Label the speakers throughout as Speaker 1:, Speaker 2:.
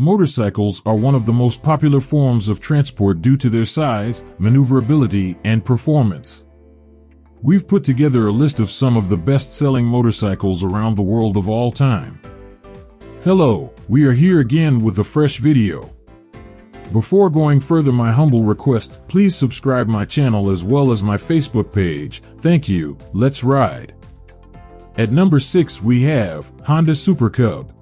Speaker 1: Motorcycles are one of the most popular forms of transport due to their size, maneuverability, and performance. We've put together a list of some of the best-selling motorcycles around the world of all time. Hello, we are here again with a fresh video. Before going further my humble request, please subscribe my channel as well as my Facebook page. Thank you, let's ride. At number 6 we have Honda Super Cub.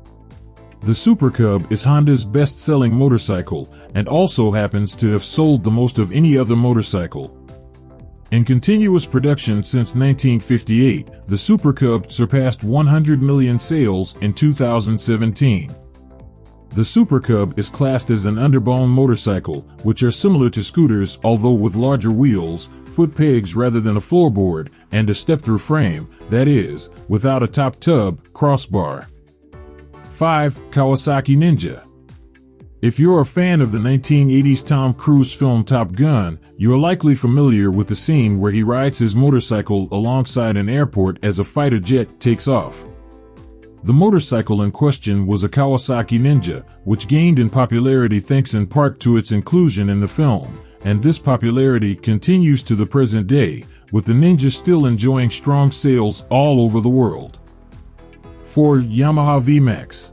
Speaker 1: The Super Cub is Honda's best-selling motorcycle and also happens to have sold the most of any other motorcycle. In continuous production since 1958, the Super Cub surpassed 100 million sales in 2017. The Super Cub is classed as an underbone motorcycle, which are similar to scooters although with larger wheels, foot pegs rather than a floorboard, and a step-through frame, that is, without a top tube, crossbar. 5. Kawasaki Ninja If you're a fan of the 1980s Tom Cruise film Top Gun, you're likely familiar with the scene where he rides his motorcycle alongside an airport as a fighter jet takes off. The motorcycle in question was a Kawasaki Ninja, which gained in popularity thanks in part to its inclusion in the film, and this popularity continues to the present day, with the Ninja still enjoying strong sales all over the world. 4. Yamaha VMAX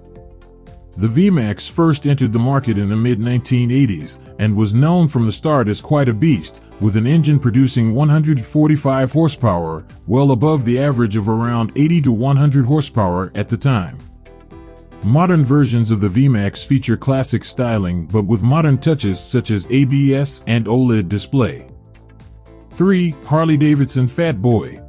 Speaker 1: The VMAX first entered the market in the mid-1980s and was known from the start as quite a beast, with an engine producing 145 horsepower, well above the average of around 80 to 100 horsepower at the time. Modern versions of the VMAX feature classic styling but with modern touches such as ABS and OLED display. 3. Harley-Davidson Fat Boy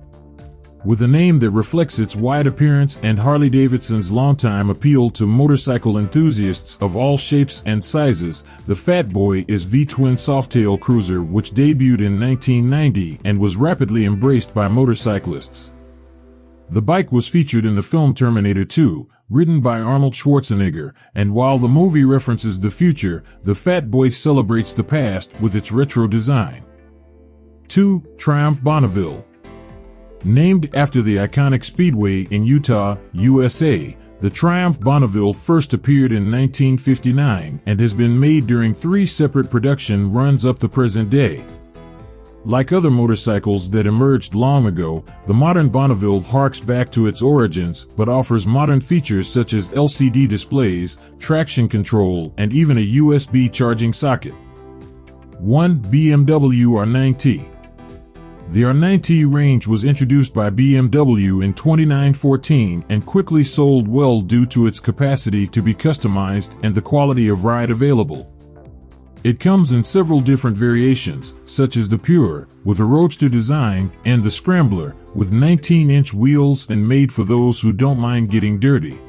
Speaker 1: with a name that reflects its wide appearance and Harley-Davidson's longtime appeal to motorcycle enthusiasts of all shapes and sizes, the Fat Boy is V-twin softail cruiser which debuted in 1990 and was rapidly embraced by motorcyclists. The bike was featured in the film Terminator 2, written by Arnold Schwarzenegger, and while the movie references the future, the Fat Boy celebrates the past with its retro design. 2. Triumph Bonneville Named after the iconic speedway in Utah, USA, the Triumph Bonneville first appeared in 1959 and has been made during three separate production runs up to present day. Like other motorcycles that emerged long ago, the modern Bonneville harks back to its origins but offers modern features such as LCD displays, traction control, and even a USB charging socket. 1. BMW R9T the R9T range was introduced by BMW in 2914 and quickly sold well due to its capacity to be customized and the quality of ride available. It comes in several different variations, such as the Pure, with a roadster design, and the Scrambler, with 19-inch wheels and made for those who don't mind getting dirty.